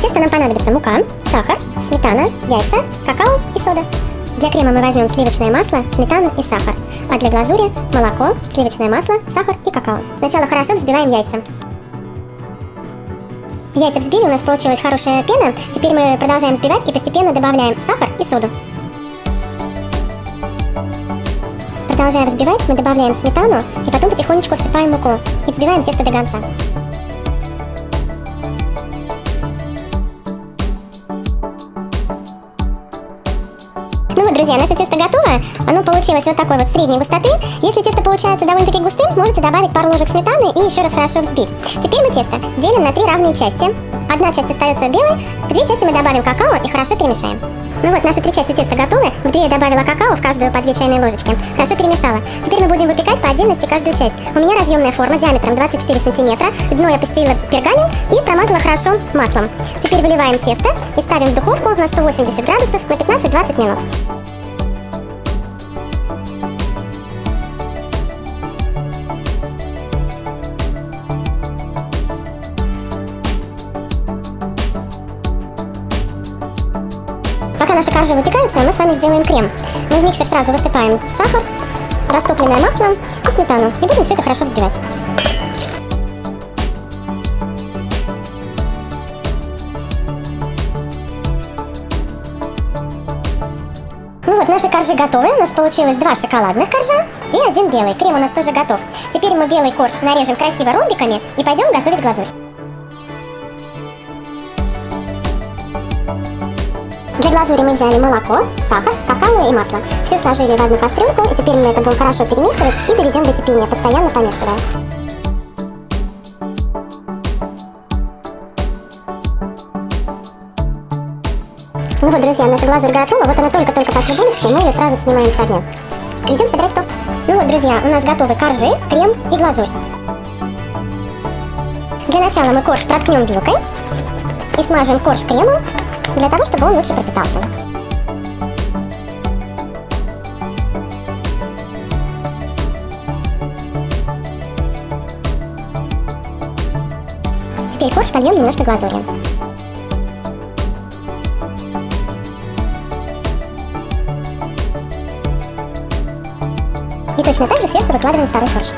тесто нам понадобится мука, сахар, сметана, яйца, какао и сода. Для крема мы возьмем сливочное масло, сметану и сахар, а для глазури молоко, сливочное масло, сахар и какао. Сначала хорошо взбиваем яйца. Яйца взбили, у нас получилась хорошая пена. Теперь мы продолжаем взбивать и постепенно добавляем сахар и соду. Продолжая взбивать, мы добавляем сметану и потом потихонечку всыпаем муку и взбиваем тесто до конца. Друзья, наше тесто готово. Оно получилось вот такой вот средней густоты. Если тесто получается довольно-таки густым, можете добавить пару ложек сметаны и еще раз хорошо взбить. Теперь мы тесто делим на три равные части. Одна часть остается белой, две части мы добавим какао и хорошо перемешаем. Ну вот, наши три части теста готовы. В две я добавила какао, в каждую по две чайные ложечки. Хорошо перемешала. Теперь мы будем выпекать по отдельности каждую часть. У меня разъемная форма диаметром 24 сантиметра. Дно я постелила пергамент и промазала хорошо маслом. Теперь выливаем тесто и ставим в духовку на 180 градусов на 15-20 минут. Пока наши коржи выпекаются, мы с вами сделаем крем. Мы в миксер сразу высыпаем сахар, растопленное масло и сметану. И будем все это хорошо взбивать. Ну вот, наши коржи готовы. У нас получилось два шоколадных коржа и один белый. Крем у нас тоже готов. Теперь мы белый корж нарежем красиво ромбиками и пойдем готовить глазурь. Для глазури мы взяли молоко, сахар, какао и масло. Все сложили в одну кастрюльку, и теперь мы это будем хорошо перемешивать и доведем до кипения, постоянно помешивая. Ну вот, друзья, наша глазурь готова. Вот она только-только пошла булочки, мы ее сразу снимаем с огня. Идем собирать торт. Ну вот, друзья, у нас готовы коржи, крем и глазурь. Для начала мы корж проткнем вилкой и смажем корж кремом для того, чтобы он лучше пропитался. Теперь корж польем немножко глазурью. И точно так же сверху выкладываем второй корж.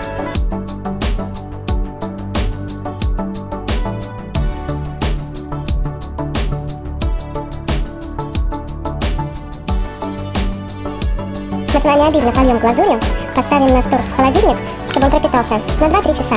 С вами обильно польем глазурью, поставим наш торт в холодильник, чтобы он пропитался на 2-3 часа.